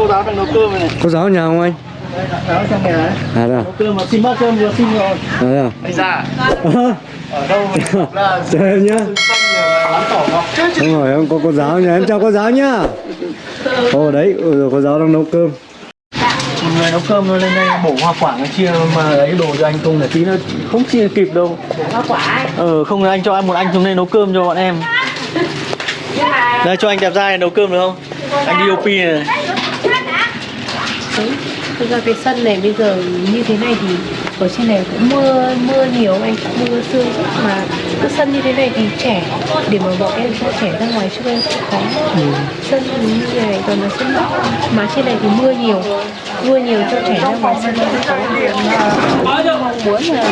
cô giáo đang nấu cơm này. Cô giáo ở nhà không anh? Giáo trong nhà ấy. À đây à? Nấu cơm mà xin bát cơm vừa xin rồi. À à? Anh ra. Ở đâu là Chào em nhá em có cô giáo nhà em chào cô giáo nhá Ồ đấy, ừ, cô giáo đang nấu cơm Một người nấu cơm lên đây bổ hoa quả nó chia mà ấy đồ cho anh không là tí nữa không chia kịp đâu. hoa quả ấy. Ờ không là anh cho anh một anh xuống đây nấu cơm cho bọn em. mà Đây cho anh đẹp trai này nấu cơm được không? Anh DOP này. Thực ra cái sân này bây giờ như thế này thì ở trên này cũng mưa mưa nhiều anh mưa sương mà cái sân như thế này thì trẻ để mà bọn em cho trẻ ra ngoài trước em cũng khó. Sân như này còn là sân mà trên này thì mưa nhiều mưa nhiều cho trẻ ra ngoài sân cũng khó. Mong muốn là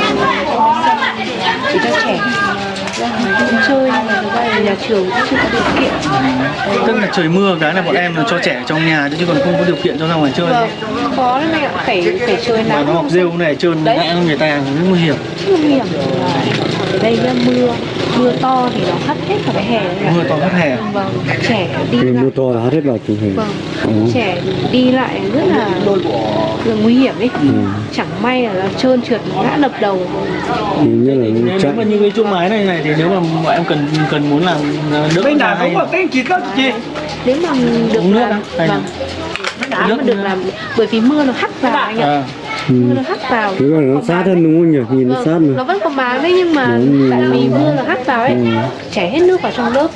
để cho trẻ ra ngoài chơi nhưng mà thực ra thì nhà trường cũng chưa có điều kiện. Tức là trời mưa cái là bọn em là cho trẻ ở trong nhà chứ còn không có điều kiện cho ra ngoài chơi. vâng khó lắm anh ạ phải phải chơi Mà nắng nó học rêu này trơn ngã người ta nguy hiểm. nguy hiểm. Ở đây mưa mưa to thì nó hắt hết cả cái hè này Mưa to hết hè. vâng trẻ đi lại. mưa to là hát hết vào truyền hình. Vâng Ồ. trẻ đi lại rất là, là nguy hiểm ấy. Ừ. chẳng may là trơn trượt ngã đập đầu. Thì như là Nếu chạy. mà như cái chỗ mái này này thì nếu mà bọn em cần cần muốn làm đỡ Bên ra nào cũng có cái chỉ có chị. Nếu mà được Uống nước làm vâng. nếu mà được làm bởi vì mưa nó hắt vào anh ạ. À, ừ. Mưa nó hắt vào. Nó sát hơn đúng không nhỉ? Nhìn nó sát Vâng, nó mà vẫn có máng đấy nhưng mà Đúng, tại vì ừ. mưa nó hắt vào ấy Ừ. chảy hết nước vào trong lớp.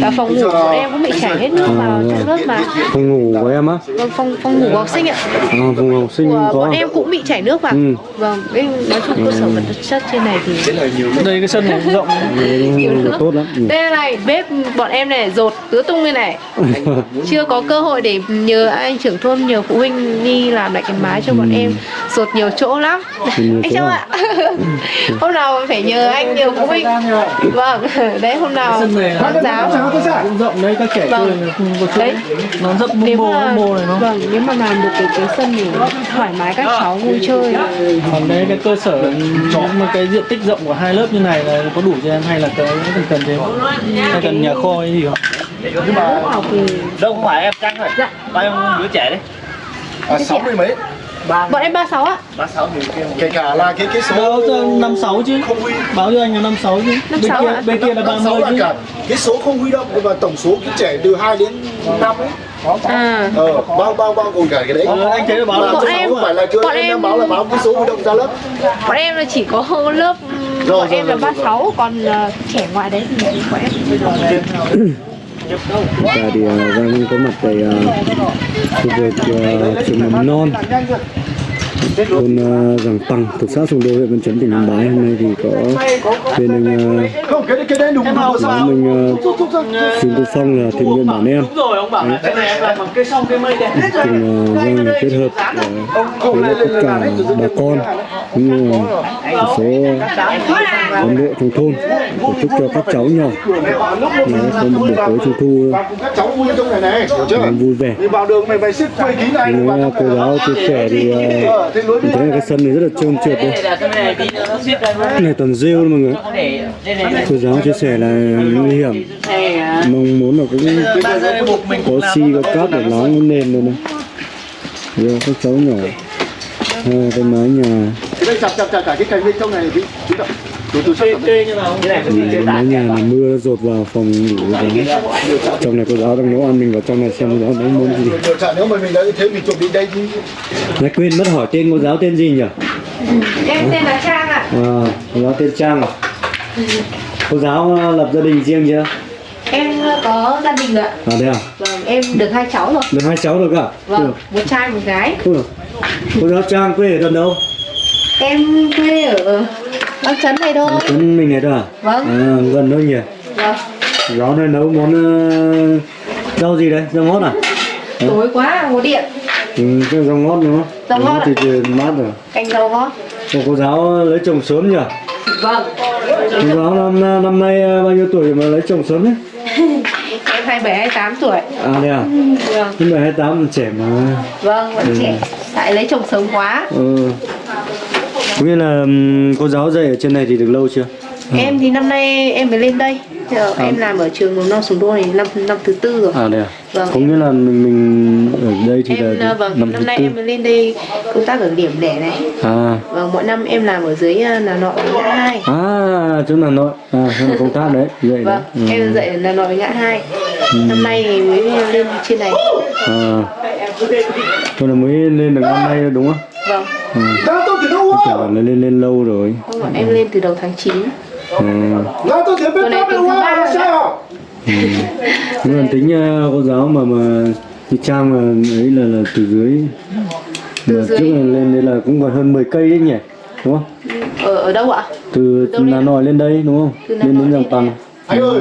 Và phòng ngủ của em cũng bị chảy hết nước vào trong lớp mà. Phòng ngủ của em á? vâng phòng phòng ngủ của học sinh ạ. À, phòng học sinh của có. bọn em cũng bị chảy nước vào. Ừ. vâng nói chung cơ sở vật chất trên này thì đây cái sân này cũng rộng nhiều Ừ, nước tốt lắm. Ừ. đây này bếp bọn em này dột tứ tung lên này. Chưa có cơ hội để nhờ anh trưởng thôn nhờ phụ huynh đi làm lại cái mái cho bọn em dột nhiều chỗ lắm. Nhiều anh châu à? ạ. Hôm nào phải nhờ anh nhờ phụ huynh. Vâng đấy hôm nào này bác giáo. cũng rộng đấy các trẻ Vâng. đấy. Nó rất bô nếu bô mà bô này nó vâng nếu mà làm được cái, cái sân thì thoải mái các cháu vui chơi. Còn đấy cái cơ sở mà cái diện tích rộng của hai lớp như này là có đủ cho em hay là cái cần cần thêm? Hay cần nhà kho hay gì không? Học thì Đâu không phải em Trăng rồi dạ. Bao nhiêu đứa trẻ đấy? À, 60 mấy bọn em 36 ạ. Ba sáu thì kêu kể cả là cái cái số báo cho năm sáu chứ. không huy. Báo cho anh là năm sáu chứ. Bên 56 kia ạ? bên kia là ba 56 mươi là chứ. cả cái số không huy động và tổng số cái trẻ từ 2 đến 5 ấy. À. Ờ bao bao bao gồm cả cái đấy. Ờ, anh thấy là báo là Bọn em- không phải là chưa? bọn em báo là báo cái số huy động ra lớp. Bọn em là chỉ có lớp Rồi, bọn rồi, em là rồi, 36 còn ờ, trẻ ngoại đấy thì bọn em và thì uh, Giang có mặt tại uh, khu vực uh, trường mầm non thôn uh, Giàng Bằng thuộc xã Sùng Đô huyện Văn Chấn tỉnh Yên Bái. Hôm nay thì có bên anh uh, giáo mình uh, Trương Tô Phong là thiện nguyện bản em. cùng uh, Giang là kết hợp uh, với tất cả bà con cũng như là một số cán bộ trong thôn. Tổ chức cho các cháu nhỏ. Là có một buổi tối trung thu vui vẻ. Đi vào đường mày mày xếp 10 kg này Nếu vào cô giáo chia sẻ thì uh, Ờ, mình thấy là cái sân này rất là trơn trượt đây cái này toàn rêu luôn mọi người cô giáo chia sẻ là nguy hiểm. Mong muốn là cũng có xi có cát để láng cái nền luôn này Giờ các cháu nhỏ. À, cái mái nhà. Đây chặt chặt chặt cả cái cành bên trong này đi. Chú mái nhà là mưa dột vào phòng ngủ giáo trong này cô giáo đang nấu ăn mình vào trong này xem cô giáo nấu món gì nếu mà mình đã như thế mình chuẩn bị đây chứ Này quên mất hỏi tên cô giáo tên gì nhỉ? em tên là Trang ạ À, cô giáo tên Trang à? Cô giáo uh, lập gia đình riêng chưa? em ờ, có gia đình rồi ạ À đây à? vâng em được hai cháu rồi Được hai cháu được à? vâng một trai một gái Ui, Cô giáo Trang quê ở gần đâu? em quê ở Bắc Trấn này thôi Trấn mình này thôi à? Vâng. À, gần đâu nhỉ? vâng Giáo này nấu món uh, rau gì đây? Rau ngót à? tối quá có điện Ừ, cái rau ngót không? Rau ngót thì thì mát rồi. canh rau ngót Cô, cô giáo lấy chồng sớm nhỉ? vâng Cô giáo năm năm nay bao nhiêu tuổi mà lấy chồng sớm đấy? em 27 28 tuổi À đây à? vâng Nhưng mà 28 trẻ mà vâng vẫn trẻ tại lấy chồng sớm quá Ừ. Cũng như là cô giáo dạy ở trên này thì được lâu chưa? em thì năm nay em mới lên đây. Giờ em làm ở trường mầm non sùng đô này năm năm thứ tư rồi. À đây à? Vâng. có nghĩa là mình mình ở đây thì em là ờ, vâng năm năm nay tư. em lên đây công tác ở điểm lẻ này. À. Vâng mỗi năm em làm ở dưới ờ, là nội với ngã hai. À chỗ Hà Nội. À là công tác đấy vậy đấy. Vâng ừ. em dạy là nội ngã hai. Năm nay thì mới lên trên này. À. Tôi là mới lên được năm nay đúng không vâng. Ừ. Kiểu là lên lên lâu rồi. Không ạ, em lên từ đầu tháng 9 ừ. Tuần này ba à rồi sao nhưng mà tính uh, cô giáo mà mà đi trang mà ấy là là từ dưới. Từ mà dưới. trước là lên đây là cũng còn hơn 10 cây đấy nhỉ đúng không? Ở ở đâu ạ? Từ Đâu lên? Hà Nội lên đây đúng không? Từ Hà lên Nội đến lên Bằng Anh ơi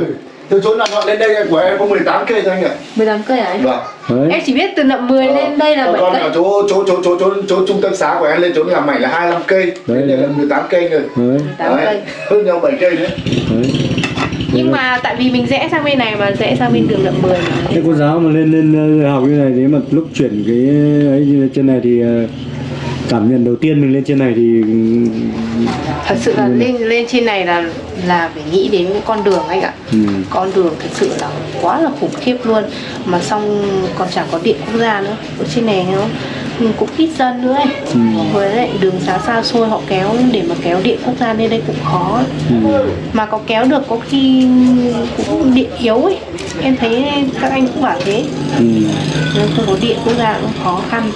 từ chỗ nào lên đây của em có 18 cây thôi anh ạ. 18 cây à anh? Vâng đấy. Em chỉ biết từ nậm 10 lên đây là Còn 7 còn cây. ở chỗ chỗ chỗ chỗ chỗ chỗ trung tâm xã của em lên chỗ làm mảnh là 25 cây. Đấy, đây là đấy. 18 cây rồi. 18 cây. Hơn nhau 7 cây nữa. Đấy. Nhưng mà tại vì mình rẽ sang bên này mà rẽ sang bên đường nậm 10 mà. Thế cô giáo mà lên lên ờ, học như này thế mà lúc chuyển cái ấy trên này thì ờ, cảm nhận đầu tiên mình lên trên này thì thật sự là lên lên trên này là là phải nghĩ đến cái con đường anh ạ. Ừ, con đường thật sự là quá là khủng khiếp luôn. Mà xong còn chẳng có điện quốc gia nữa ở trên này nó cũng ít dân nữa ấy. Ừ. với lại đường xá xa xôi họ kéo để mà kéo điện quốc gia lên đây cũng khó ừ, mà có kéo được có khi cũng điện yếu ấy. Em thấy các anh cũng bảo thế. Ừ. nên không có điện quốc gia cũng khó khăn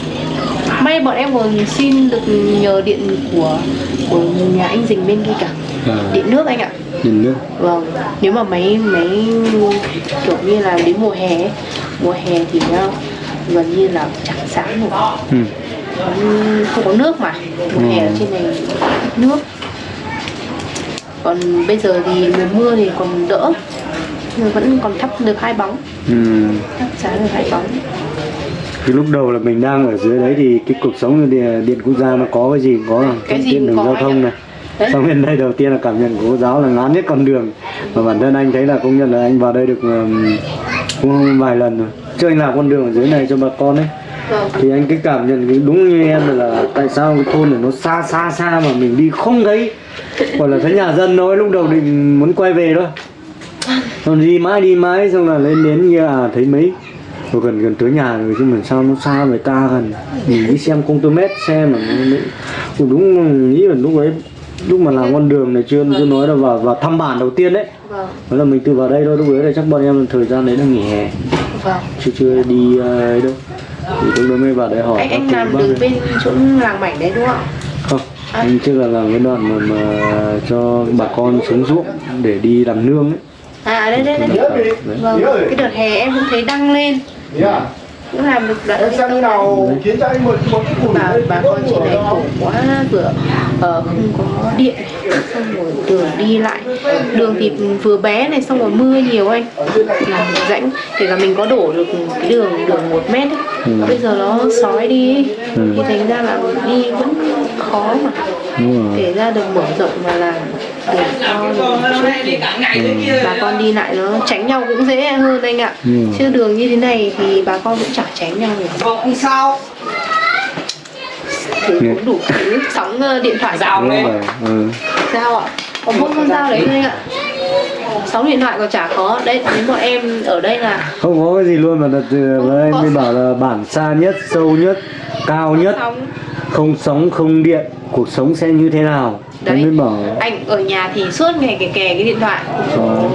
may bọn em còn xin được nhờ điện của của nhà anh Dình bên kia cả. À, điện nước anh ạ. Điện nước. Vâng nếu mà máy máy kiểu như là đến mùa hè mùa hè thì nó gần như là chẳng sáng nổi ừ. Không có nước mà mùa hè ở trên này nước. Còn bây giờ thì mùa mưa thì còn đỡ vẫn còn thắp được hai bóng. Ừ. thắp sáng được hai bóng Cái lúc đầu là mình đang ở dưới đấy thì cái cuộc sống điện, điện quốc gia nó có cái gì? Có Cái gì đường giao thông này. Xong lên đây đầu tiên là cảm nhận của cô giáo là ngán nhất con đường. Mà bản thân anh thấy là công nhận là anh vào đây được cũng vài lần rồi. Chứ anh làm con đường ở dưới này cho bà con ấy. Vâng. Thì anh cái cảm nhận cái đúng như em là, là tại sao cái thôn này nó xa xa xa mà mình đi không thấy. Gọi là thấy nhà dân nói lúc đầu định muốn quay về thôi. Còn đi mãi đi mãi xong là lên đến kia à thấy mấy rồi gần gần tới nhà rồi chứ mà sao nó xa người ta gần. Mình đi xem công tơ mét xe mà cũng đúng nghĩ là lúc ấy lúc mà làm con đường này chưa chưa nói là vào vào thăm bản đầu tiên đấy. Vâng. Đó là mình từ vào đây thôi lúc đấy là chắc bọn em thời gian đấy là nghỉ hè. Vâng. Chưa chưa đi ờ, ấy đâu. Thì lúc đó mới vào đây hỏi anh anh làm ấy. bên chỗ làng mảnh đấy đúng không? Ạ không anh trước là làm cái đoạn mà, mà cho bà con xuống ruộng để đi làm nương ấy. À đây đây đây. Nhớ đi vâng cái đợt hè em cũng thấy đăng lên Yeah. cũng làm được đoạn Em như nào khiến cho anh một một cái củ bà bà con chị này khổ quá vừa ờ, không có điện xong rồi đường đi lại đường thì vừa bé này xong rồi mưa nhiều anh làm rãnh kể cả mình có đổ được cái đường đường một mét ấy. Ừ. bây giờ nó sói đi ấy. Ừ. thì thành ra là đi vẫn khó mà đúng rồi. Kể ra được mở rộng mà làm để cho thì bà con đi lại nó tránh nhau cũng dễ hơn anh ạ. Ừ. chứ đường như thế này thì bà con cũng chẳng tránh nhau được. Không sao. Thì cũng đủ thứ sóng ờ, điện thoại. Đấy. rồi ừ. dao ạ? Có mỗi con dao đấy anh ạ sóng điện thoại còn chả có. Đấy đến bọn em ở đây là không có cái gì luôn mà là từ Không anh có. mới bảo là bản xa nhất sâu nhất cao nhất. sóng. Không sóng không điện cuộc sống sẽ như thế nào? Đấy. anh mới bảo anh ở nhà thì suốt ngày kè kè cái điện thoại. Ờ. rồi.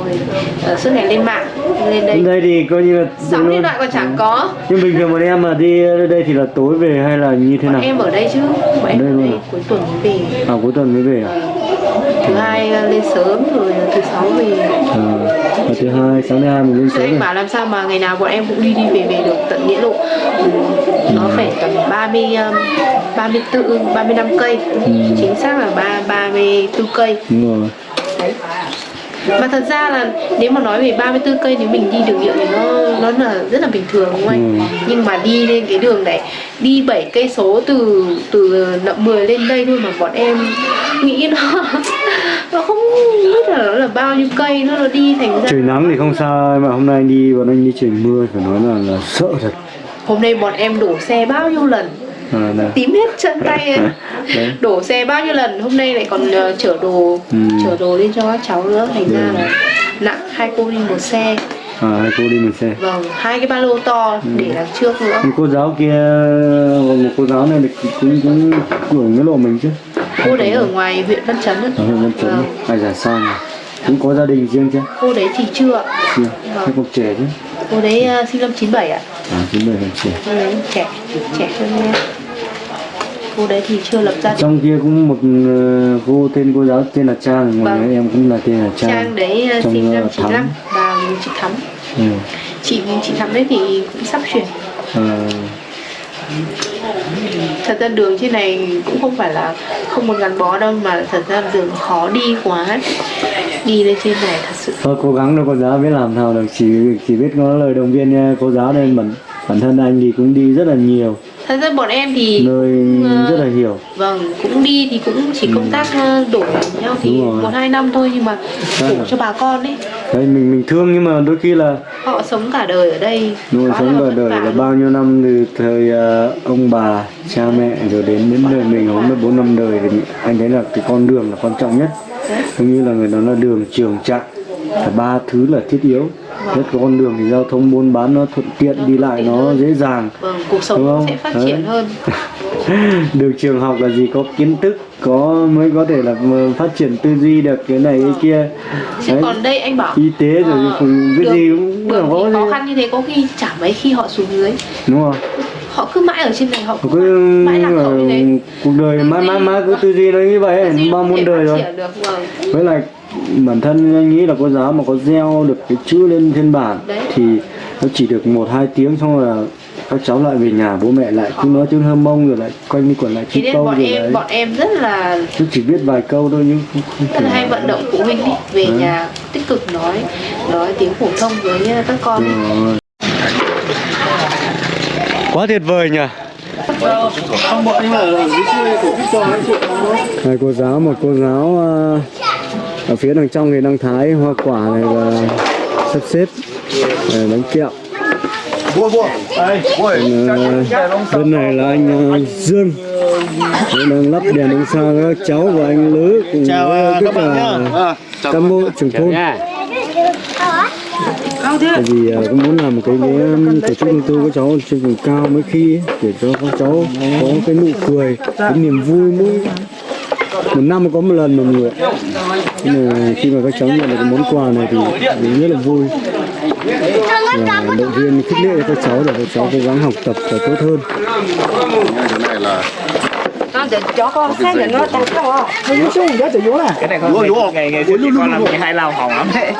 Ờ, suốt ngày lên mạng lên đây. Đây thì coi như là sóng điện thoại còn chẳng có. Nhưng bình thường bọn em mà đi đây thì là tối về hay là như thế bọn nào? em ở đây chứ bọn em đây ở luôn đây à? cuối tuần mới về. À cuối tuần mới về à, thứ hai ờ, lên sớm rồi thứ sáu về. À và thứ hai sáng thứ hai mình lên sớm anh bảo làm sao mà ngày nào bọn em cũng đi đi về về được tận nghĩa lộ. Ừ, nó phải tầm 30 um, 34 35 cây. Chính xác là ba 34 cây. Đúng rồi. Đấy mà thật ra là nếu mà nói về 34 cây nếu mình đi đường nhựa thì nó nó là rất là bình thường đúng không anh? Ừ. Nhưng mà đi lên cái đường này đi 7 cây số từ từ nậm 10 lên đây thôi mà bọn em nghĩ nó nó không biết là nó là bao nhiêu cây nó nó đi thành ra trời nắng thì không sao mà hôm nay đi bọn anh đi trời mưa phải nói là là sợ thật hôm nay bọn em đổ xe bao nhiêu lần. Tím hết chân tay. Đấy. đổ xe bao nhiêu lần hôm nay lại còn ờ, chở đồ Ừ. chở đồ lên cho các cháu nữa. Thành ra là nặng hai cô đi một xe. À hai cô đi mình xe. Vâng hai cái ba lô to để đằng trước nữa. Cô giáo kia một cô giáo này thì cũng cũng tuổi mấy lộ mình chứ. Cô đấy ở ngoài huyện Văn Chấn ở huyện Văn Chấn Vâng. ai giả son cũng có gia đình riêng chứ? Cô đấy thì chưa chưa. Vâng. còn trẻ chứ cô đấy uh, sinh năm 97 ạ. À chín đời còn trẻ. Cô đấy trẻ trẻ hơn em. Cô đấy thì chưa lập gia đình. trong kia cũng một ờ, cô tên cô giáo tên là Trang ngoài Vâng. em cũng là tên là Trang, Trang đấy uh, Trong, sinh năm ờ, 95 và chị Thắm. Ừ. chị chị Thắm đấy thì cũng sắp chuyển. Ờ, thật ra đường trên này cũng không phải là không muốn gắn bó đâu mà thật ra đường khó đi quá đi lên trên này, thật sự. Thôi, cố gắng đâu cô giáo biết làm nào được. Chỉ chỉ biết có lời động viên nha cô giáo nên bản bản thân anh thì cũng đi rất là nhiều thật ra bọn em thì nơi ờ, rất là hiểu vâng cũng đi thì cũng chỉ công tác ờ, đổi nhau thì Đúng rồi. một hai năm thôi nhưng mà đổ là- cho bà con ấy. Đấy mình mình thương nhưng mà đôi khi là họ sống cả đời ở đây. Nuôi quá sống cả đời là bao nhiêu năm từ thời ờ, ông bà cha mẹ rồi đến đến đời mình không được bốn năm đời thì anh thấy là cái con đường là quan trọng nhất. Đấy. giống như là người đó là đường trường trạm là ba thứ là thiết yếu nhất con đường thì giao thông buôn bán nó thuận tiện đi lại nó dễ dàng vâng cuộc sống Đúng không? sẽ phát triển hơn. Được trường học là gì có kiến thức có mới có thể là phát triển tư duy được cái này cái kia. Chứ Đấy. còn đây anh bảo y tế rồi ờ, cùng cái đường- gì cũng đường có thì khó khăn như thế có khi chả mấy khi họ xuống dưới. Đúng không? Họ cứ mãi ở trên này họ cứ cứ mãi lạc hậu như thế. cuộc đời mãi mãi mãi cứ tư duy nó như vậy bao muôn đời rồi. vâng. Với lại bản thân anh nghĩ là cô giáo mà có gieo được cái chữ lên trên bảng Đấy. thì nó chỉ được một hai tiếng xong rồi là các cháu lại về nhà bố mẹ lại cứ nói tiếng hâm mông rồi lại quanh đi quẩn lại nên câu bọn rồi em đấy. bọn em rất là chứ chỉ biết vài câu thôi nhưng không, không rất là hay vận động phụ huynh đi về nhà tích cực nói nói tiếng phổ thông với uh, các con. Quá tuyệt vời nhỉ. Hai cô giáo một cô giáo ờ, ở phía đằng trong thì đang thái hoa quả này và sắp xếp để bánh kẹo. Ờ, bên này là anh ờ, Dương. Đang lắp đèn ánh sao cho các cháu và anh Lứ cùng Chào, với ờ, tất các bạn cả nhá. cán bộ trưởng thôn. Tại vì ờ, cũng muốn làm một cái, cái tổ chức công tư các cháu trên vùng cao mấy khi để cho các cháu có cái nụ cười cái niềm vui mỗi một năm có một lần mà mọi người. Nhưng mà khi mà các cháu nhận được cái món quà này thì mình rất là vui. Và động viên khích lệ cho các cháu để các cháu cố gắng học tập và tốt hơn. cái này con ngày ngày xưa con làm cái hai lao hỏng lắm đấy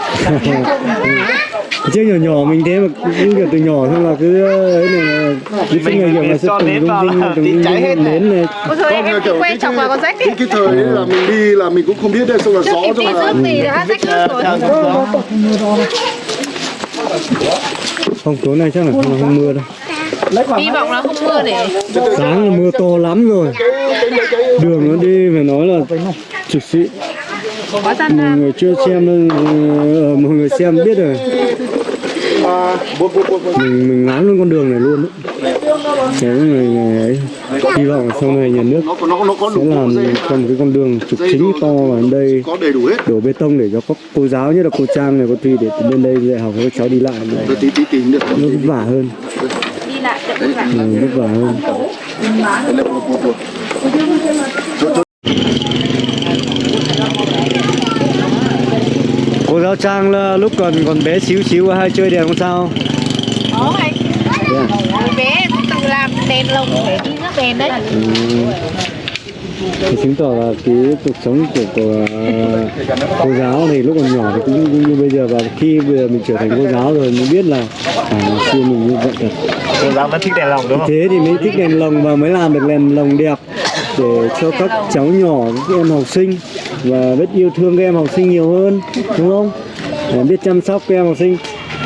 trước nhỏ nhỏ mình thế mà cứ kiểu từ nhỏ xong là cứ ấy này là cứ suốt ngày kiểu là sẽ cho từng rung rinh từng rung cháy hết rinh này. nến này Ôi trời em kiểu quen cái- chồng vào con rách cái, ấy cái thời là mình đi là mình cũng không biết đấy xong là gió xong đi là rước thì đã rách nước rồi không tối nay chắc là không, không mưa đâu hy vọng là không mưa để sáng là mưa to lắm rồi. Đường nó đi phải nói là trực sĩ. Mọi người chưa xem ờ, mọi người xem biết rồi. Bố mình mình ngán luôn con đường này luôn đấy. Người, người ấy hy vọng sau này nhà nước nó có nó nó có sẽ đủ làm dây cho một cái con đường trục chính to vào đây. có đầy đủ hết. Đổ bê tông để cho các cô giáo nhất là cô Trang này cô Thùy để bên đây dạy học cho các cháu đi lại. Này nó vất vả hơn lại vất vả hơn cô giáo Trang là lúc còn còn bé xíu xíu hay chơi đèn không sao anh à? Hồi bé tự làm đèn lồng để đi rước đèn đấy Ừ. Thì chứng tỏ là cái cuộc sống của, của cô giáo thì lúc còn nhỏ thì cũng, như bây giờ và khi bây giờ mình trở thành cô giáo rồi mới biết là à, xưa mình như vậy thật. Cô giáo vẫn thích đèn lồng đúng không? Thế thì mới thích đèn lồng và mới làm được đèn lồng đẹp để cho các cháu nhỏ các em học sinh và biết yêu thương các em học sinh nhiều hơn đúng không? Để biết chăm sóc các em học sinh.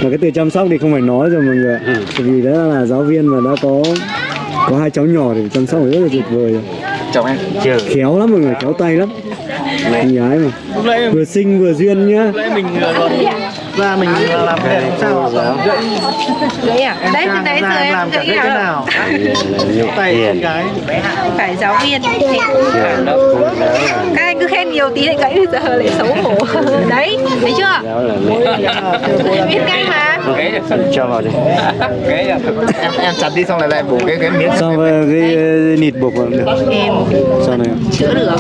Mà cái từ chăm sóc thì không phải nói rồi mọi người ạ. Bởi vì đó là giáo viên mà đã có có hai cháu nhỏ thì chăm sóc rất là tuyệt vời rồi chồng em. Chưa khéo lắm mọi người khéo tay lắm. Gái mà. Lúc nãy vừa xinh vừa duyên nhá. lúc nãy mình ờ, còn ra mình làm cái đèn sao? gãy Gãy à? Đấy, Trang đấy giờ em em làm gãy cái nào. Tay con gái Phải giáo viên. Thì Các anh cứ khen nhiều tí lại gãy bây giờ lại xấu hổ. Đấy, thấy chưa? Biết ngay mà. Cho vào đi. Em em chặt đi xong lại lại bổ cái cái miếng. Xong rồi cái ờ, nịt buộc vào được. Em. Sau này chữa được.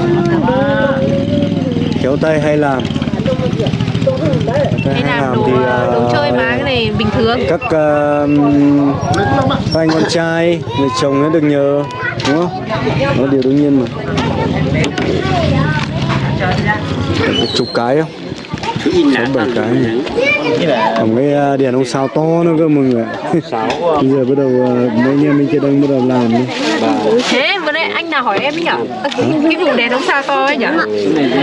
Kéo tay hay làm Hay làm đồ, thì đồ ờ, chơi mà cái này bình thường. các ờ, các anh con trai người chồng nó được nhờ đúng không? Đó điều đương nhiên mà. Chục cái không bảy cái còn cái ờ, đèn ông sao to nữa cơ mọi người bây giờ bắt đầu ờ, mấy anh em bên kia đang bắt đầu làm đi. Thế vừa nãy anh nào hỏi em ấy nhở? Cái vùng đèn đống sao to ấy nhở?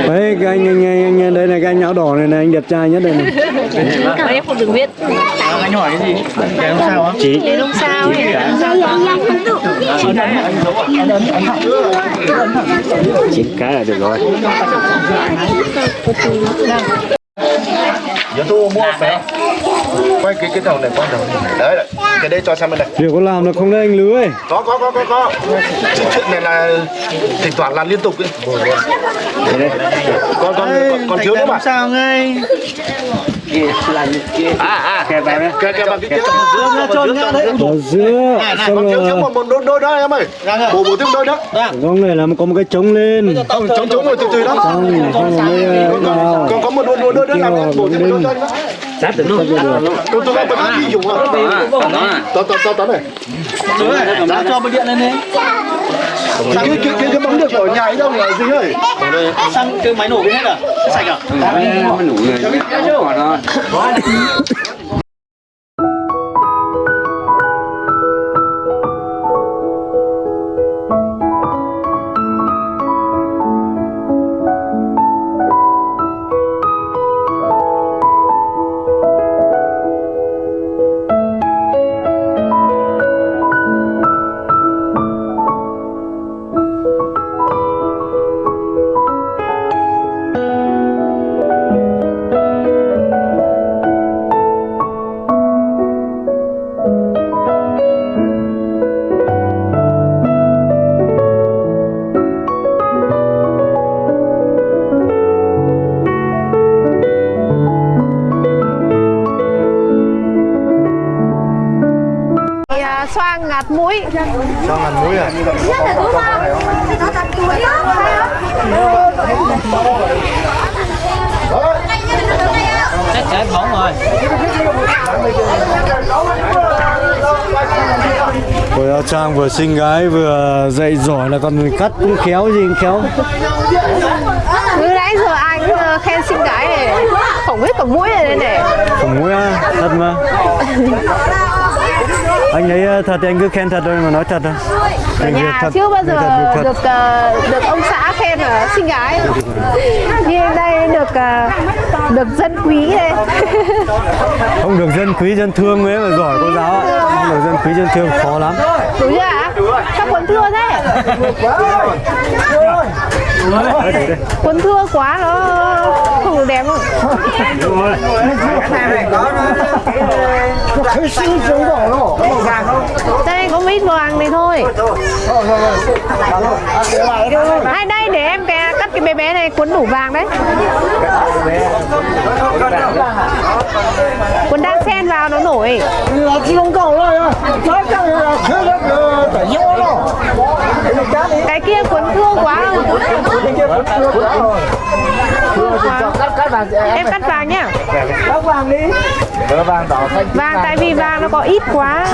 đấy cái anh anh anh, anh đây này cái anh áo đỏ này này anh đẹp trai nhất đây này. Em không được biết. Anh hỏi cái gì? Đèn không sao á? Chị. Đèn đống sao ấy. Chín cái là được rồi Giờ tôi mua phải quay cái cái đầu này quay đầu này. Đấy đấy. cái đây cho xem bên này việc có làm được không đấy anh lưới có có có có có. Chuyện này là thỉnh thoảng làm liên tục ấy còn còn còn, còn thiếu nữa mà sao ngay à à kẹp vào đấy kìa bằng cái kia Dương ra trôn nhá đấy ở giữa xong còn thiếu thiếu một một đôi đôi đó em ơi bổ bổ thêm đôi đó gong này là có một cái trống lên không chống chống rồi từ từ đó xong ờ, vào còn có một đôi đôi đôi đó làm bổ thêm đôi đôi đó sát được luôn tôi tôi bật đi dùng à tao tao tao tao này ra cho bật điện lên đi cái cái cái cái bóng được ở nhà ấy đâu là gì ơi xăng cái máy nổ cái hết à? Sạch à? Thì, Vừa trang vừa xinh gái vừa dạy giỏi là còn cắt cũng khéo gì cũng khéo. Từ nãy giờ ai cũng ờ, khen xinh gái này. Phỏng hết cả mũi này đây này. Không mũi à, thật mà. Anh ấy ờ, thật thì anh cứ khen thật thôi mà nói thật thôi Ở nhà thật, chưa bao giờ thật, được ờ, được ông xã khen là xinh gái. Nhưng đây được ờ, được dân quý đây. Không được dân quý dân thương mới mà giỏi cô giáo ạ. Không được dân quý dân thương khó lắm. Đúng chưa ạ? Sao quần thưa thế? Quần thưa quá nó không được đẹp không? Đây có ít vàng này thôi. Đây đây để em cái, cắt cái bé bé này cuốn đủ vàng đấy. Cuốn đang xen vào nó nổi cái kia cuốn thưa quá Em cắt vàng nhá. Cắt vàng đỏ xanh Vàng tại vì vàng nó có ít quá.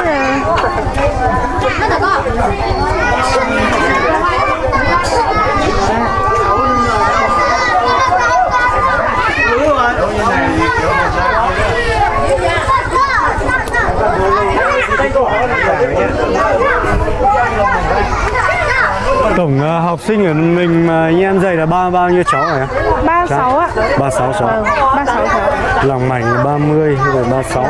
Tổng ờ, học sinh ở mình mà anh em dạy là ba bao nhiêu cháu hả? 36 ạ. 36 cháu. Vâng, 36 cháu. Lòng mảnh là 30 rồi 36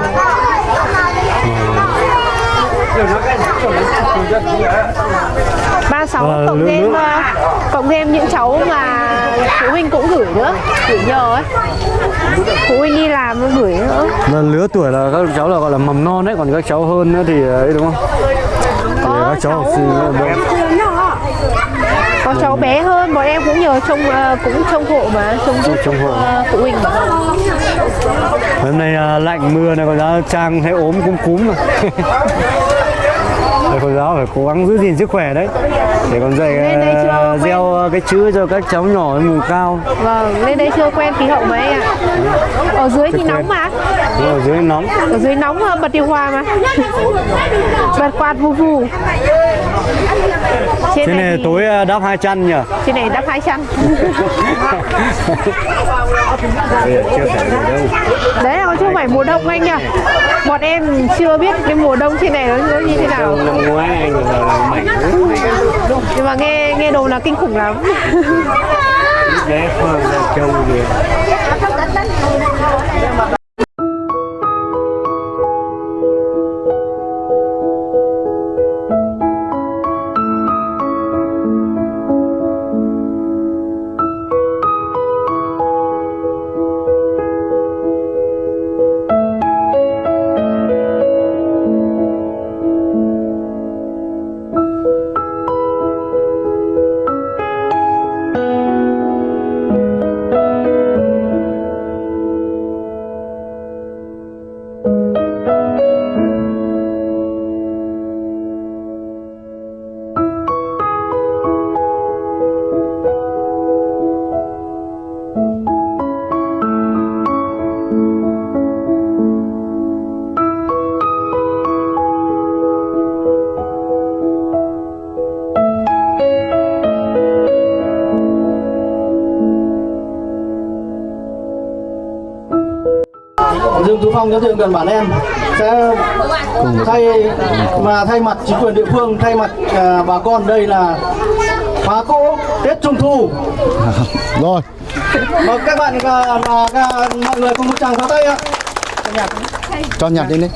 ba sáu Và cộng thêm cộng thêm những cháu mà phụ huynh cũng gửi nữa gửi nhờ ấy. Phụ huynh đi làm gửi nữa. Là lứa tuổi là các cháu là gọi là mầm non đấy, còn các cháu hơn nữa thì ấy đúng không? Thì có các cháu học cháu sinh là đông. Có cháu bé hơn bọn em cũng nhờ trông ờ, cũng trông hộ mà trông giúp Trông hộ. ờ, phụ huynh Hôm nay à, lạnh mưa này còn giáo trang thấy ốm cúm cúm mà. Thầy cô giáo phải cố gắng giữ gìn sức khỏe đấy. Để còn dạy à, quen? gieo cái chữ cho các cháu nhỏ vùng cao. Vâng lên đây chưa quen khí hậu mấy ạ. Ở dưới thì Chưa nóng quen. mà. Đúng ở dưới nóng. Ở dưới nóng ờ, bật điều hòa mà. Bật quạt vù vù. Trên thế này thì- tối à, đắp hai chăn nhỉ? Trên này đắp hai chăn. Đấy là chưa phải mùa đông anh nhỉ. Bọn em chưa biết cái mùa đông trên này nó như thế nào ngoái anh là, là mạnh nhưng mà nghe nghe đồn là kinh khủng lắm. Đấy khoang ra trông Thiệu gần bản em. Sẽ thay và thay mặt chính quyền địa phương thay mặt à, bà con đây là phá cỗ Tết Trung Thu. Rồi. Và các bạn à, và, và, mọi người cùng một tràng pháo tay ạ. Cho nhạc đi đi